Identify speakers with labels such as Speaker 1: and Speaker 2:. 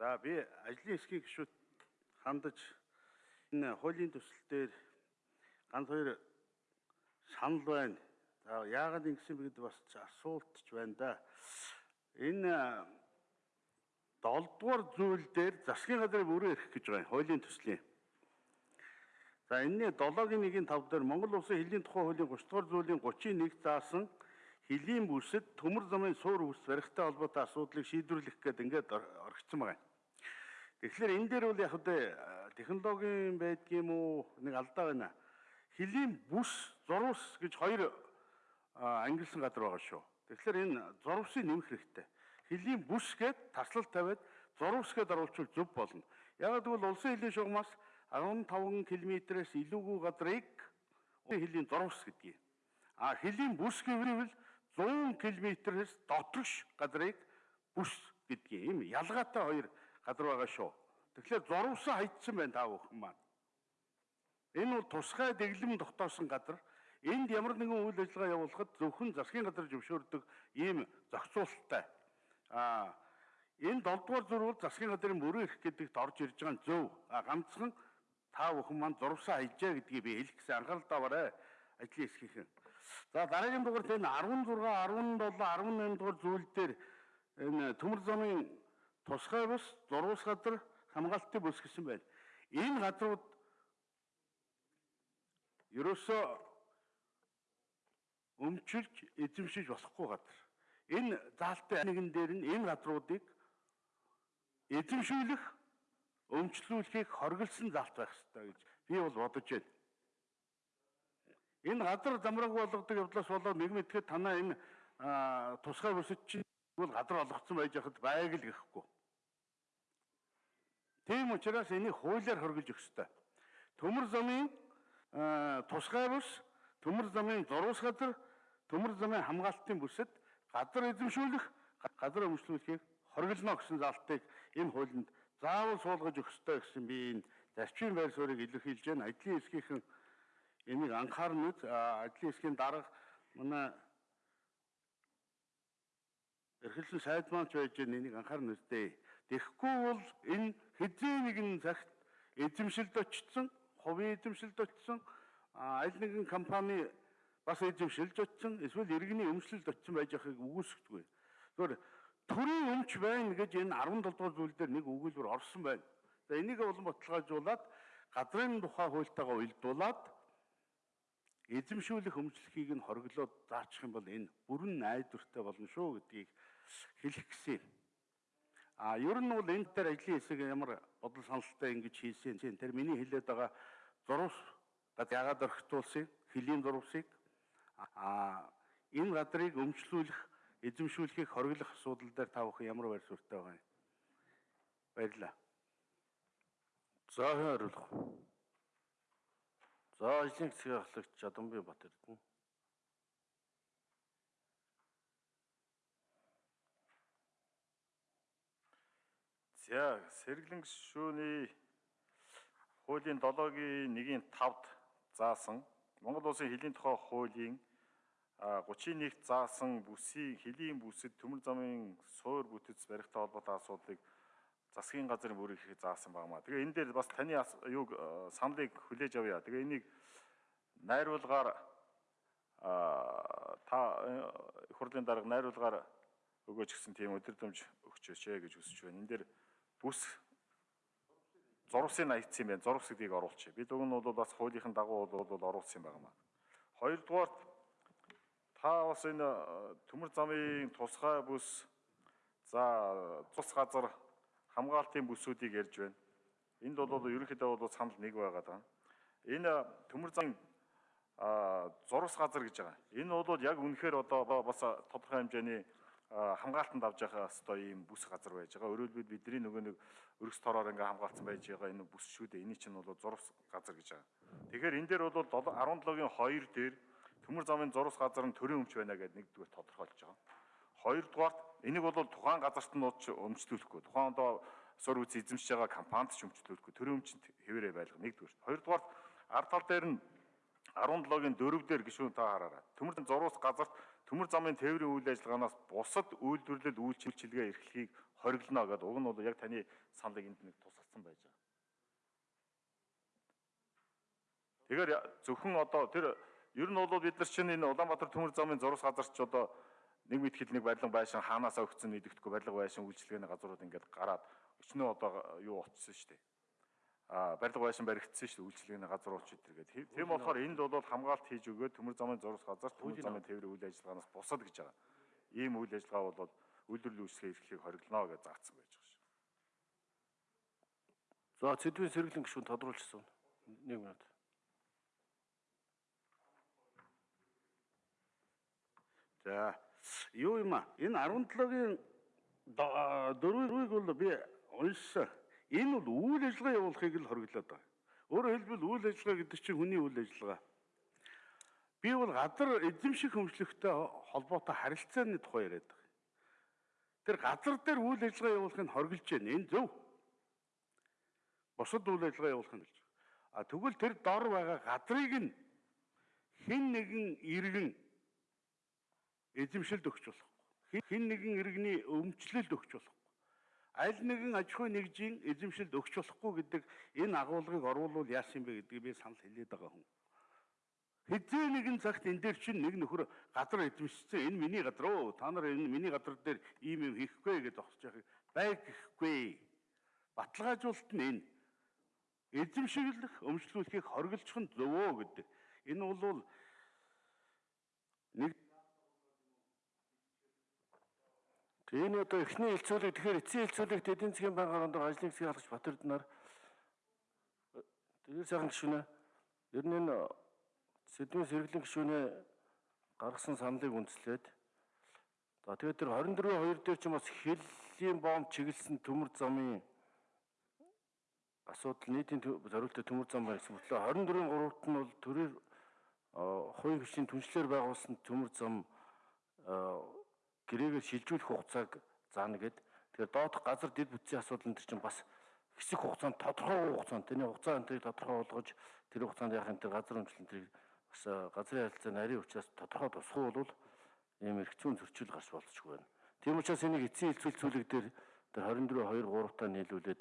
Speaker 1: За би ажлын эсхийг гişүүд хандаж энэ хуулийн төсөл дээр ганц хоёр санал байна. За яагаад ингэсэн бэ гэдэг бас асуулт ч байна да. Энэ 7 дугаар зүйл дээр засгийн газрын мөрөө ирэх гэж байгаа хуулийн төслийн. За энэний 7-гийн 1-ийн 5 дээр Монгол Улсын хилийн тухай хуулийн 30 дугаар зүйлийн 31 заасан хилийн бүсэд төмөр замын суур үс барихтай холбоотой асуудлыг шийдвэрлэх гэдэг ингээд орхисон байгаа. Тэгэхээр энэ дээр бол яг үдэ технологийн байдгийм үү нэг алдаа байна. Хилийн бүс, зурвас гэж хоёр ангилсан газар байгаа шүү. Тэгэхээр энэ зурвсыг нэмэх хэрэгтэй. Хилийн бүс гээд таслал тавиад зурвас гээд оруулчвал зөв болно. Яг гэвэл улсын хилийн шугамаас 15 км-ээс илүүгүй газрыг хилийн зурвас гэдгийг. А хилийн бүс гэвэл 100 км-ээс доторш газрыг бүс гэдгийг. Ийм ялгаатай хоёр газар байгаа шүү. Тэгэхээр зурвсан хайцсан байна та бүхэн маань. Энэ бол тусгай дэглэм дотоосон газар. Энд ямар нэгэн үйл ажиллагаа явуулахад зөвхөн засгийн газар зөвшөөрдөг ийм зохицуулалттай. Аа энэ 7 дугаар зурвал засгийн газрын мөрөө ирэх гэдэгт орж ирж байгаа нь зөв. А ганцхан та бүхэн маань зурвсан хайжаа гэдгийг би хэлэх гэсэн анхаарал таваарай. Ажлын эсхийнхэн. За дараагийн дугаарт энэ 16, 17, 18 дугаар зүйл дээр энэ төмөр замын тусгай бус, зурвас газар, хамгаалтын бүс гэсэн байна. Энэ газрууд ерөөсөө өмчилж, эзэмшиж болохгүй газар. Энэ заалтын нэгэн дээр нь энэ газруудыг эзэмшүүлэх, өмчлүүлэхийг хоригдсан заалт байх ёстой гэж би бол бодож байна. Энэ газар замраг болгодог явдлаас болоод нэг мэдхэд танаа энэ тусгай бүсэд чинь бол газар олгоцсон байж хахад байг л гэхгүй. Тийм учраас энийг хуулиар хоригдож өгөх ёстой. Төмөр замын тусгай бус, төмөр замын зурвас газар, төмөр замын хамгаалтын бүсэд газар эзэмшүүлэх, газар өмчлүүлэхийг хоригдно гэсэн залтыг энэ хуулинд заавал суулгаж өгөх ёстой гэсэн би энэ зарчмын байр суурийг илэрхийлж байна. Ажлын эсгийнхэн энийг анхаарна. Ажлын эсгийн дарга манай эрхэлсэн сайд маань ч байж энийг анхаарна үстэй. Тэгэхгүй бол энэ хэзээ нэгэн цагт эзэмшилд очсон, хувийн эзэмшилд очсон, аль нэгэн компани бас эзэмшилж очсон, эсвэл иргэний өмчлөлд очсон байж байгааг үгүйсэхгүй. Тэгэхээр төрийн өмч байна гэж энэ 17 дугаар зүйл дээр нэг өгүүлбэр орсон байна. За энийг улам баталгаажуулаад газрын тухай хуультайгаа уялдуулаад эзэмшүүлэх өмчлөхийг нь хориглоод заачих юм бол энэ бүрэн найдвартай болно шүү гэдгийг хэлэх гэсэн юм. А ер нь бол энэ дээр ажлын хэсэг ямар бодол саналтай ингэж хийсэн чинь тэр миний хэлээд байгаа зурвас гад ягаад орхитуулсан хөлийн зурвасыг а энэ газрыг өмчлүүлэх эзэмшүүлэхийг хориглох асуудал дээр та бүхэн ямар байр суурьтай байгаа юм? Баярлаа
Speaker 2: за хариулах за ажлын хэсгийн ахлагч Жадамбай Бат эрдэнэ
Speaker 3: За сэргэлэн гишүүний хуулийн 7-гийн 1-ийн 5-д заасан Монгол улсын хилийн тухай хуулийн 31-т заасан бүсийн хилийн бүсэд төмөр замын суур бүтэц барихтай холбоотой асуудлыг засгийн газрын бүрийг хийх заасан багмаа. Тэгээ энэ дээр бас таны юу саналыг хүлээж авъя. Тэгээ энийг найруулгаар та их хурлын дарга найруулгаар өгөөч гэсэн тийм өдөрдөмж өгч өчөө гэж хүсэж байна. Энэ дээр бүс зурвсын аягдсан байна. Зурвс гэдгийг оруулчих. Бид уг нь бол бас хуулийнхын дагуу бол оруулсан юм байна. Хоёрдугаарт та бас энэ э, төмөр замын тусгай бүс за цус газар хамгаалтын бүсүүдийг ярьж байна. Энд бол ерөнхийдөө бол санал нэг байгаад байна. Энэ төмөр замын зурвас газар гэж байгаа. Энэ бол яг үнэхээр одоо бас тодорхой хэмжээний хамгаалтанд авч явах хэвээр ийм бүс газар байж байгаа. Өөрөөр хэлбэл бидний нөгөө нэг өргөс тороор ингээ хамгаалсан байж байгаа энэ бүс шүү дээ. Эний чинь бол зурвас газар гэж байгаа. Тэгэхээр энэ дээр бол 17-гийн 2 дээр төмөр замын зурвас газар нь төрийн өмч байна гэдэг нэгдүгээр тодорхойлж байгаа. Хоёрдугаарт энийг бол тухайн газарт нь өмчлүүлэхгүй. Тухайн одоо сур үс эзэмшиж байгаа компанид ч өмчлүүлэхгүй. Төрийн өмчөнд хэвээрээ байлгах нэгдүгээр. Хоёрдугаарт ард тал дээр нь 17-гийн 4 дээр гişүүн та хараарай. Төмөр зурвас газарт төмөр замын тээврийн үйл ажиллагаанаас бусад үйлдвэрлэл үйлчилгээ эрхлэхийг хориглоно гэдэг. Уг нь бол яг таны саналыг энд нэг тусгацсан байж байгаа. Тэгэхээр зөвхөн одоо тэр ер нь бол бид нар чинь энэ Улаанбаатар төмөр замын зураг газарч одоо нэг мэд хил нэг барилга байшин хаанаасаа өгцөн нэгдэхгүй барилга байшин үйлчлэгээний газрууд ингээд гараад өчнөө одоо юу очсон шүү дээ. А барилга байшин баригдсан шүү дээ үйлчлэгээний газрууд ч өдр гэдэг. Тийм болохоор энд бол хамгаалт хийж өгөөд төмөр замын зураг газар төмөр замын тээврийн үйл ажиллагаанаас бусад гэж байгаа. Ийм үйл ажиллагаа бол үйлдвэрлэлийн үйлчлэгээ эрхлэхийг хориглоно гэж заасан байж байгаа шүү.
Speaker 2: За цэдвийн сэргэлэн гишүүн тодруулчихсан. Нэг минут.
Speaker 1: За юу юм а? Энэ 17-гийн 4-ийг бол би уншсан. Энэ бол үйл ажиллагаа явуулахыг л хориглоод байгаа. Өөрөөр хэлбэл үйл ажиллагаа гэдэг чинь хүний үйл ажиллагаа. Би бол газар эзэмших хөмжлөгтэй холбоотой харилцааны тухай яриад байгаа. Тэр газар дээр үйл ажиллагаа явуулахыг хориглож байна. Энэ зөв. Бусад үйл ажиллагаа явуулахыг хэлж байгаа. А тэгвэл тэр дор байгаа газрыг нь хэн нэгэн иргэн эзэмшилд өгч болохгүй. Хэн нэгэн иргэний өмчлөлд өгч болохгүй. Аль нэгэн аж ахуй нэгжийн эзэмшилд өгч болохгүй гэдэг энэ агуулгыг оруулвал яасан бэ гэдгийг би санал хэлээд байгаа хүн. Хэзээ нэгэн цагт энэ дээр чинь нэг нөхөр газар эзэмшсэн энэ миний газар оо та нар энэ миний газар дээр ийм юм хийхгүй гэж зогсож яхих байг гэхгүй. Баталгаажуулалт нь энэ эзэмшиглэх, өмчлүүлэхийг хориглох нь зөвөө гэдэг. Энэ бол нэг
Speaker 2: Тэгээ энэ одоо эхний хэлцүүлэг тэгэхээр эцсийн хэлцүүлэгт эдийн засгийн банкар ондог ажлын хэсгийг халах Батэрднаар тэгээд сайхан гишүүнэ. Ер нь энэ сэдвийн сэргэлэн гишүүнээ гаргасан саналыг үндэслээд за тэгээд тэр 24 2 дээр ч бас хэллийн бомб чиглэсэн төмөр замын асуудал нийтийн зориултад төмөр зам байсан мөртлөө 24-ийн 3-т нь бол төрийн хувийн хүчний түншлэр байгуулсан төмөр зам гэрээгээр шилжүүлэх хугацааг заана гэд. Тэгэхээр доодох газар дэд бүтцийн асуудал энэ чинь бас хэсэг хугацаанд тодорхой хугацаанд тэний хугацаа энтрийг тодорхой болгож тэр хугацаанд яах энэ газар өмчлөлт энтрийг бас газрын харилцааны нарийн учраас тодорхой тусгай бол ийм эргцүүн зөрчил гарч болчихгүй байна. Тийм учраас энийг эцсийн хилцүүл зүйлэг дээр тэр 24 2 3 таа нийлүүлээд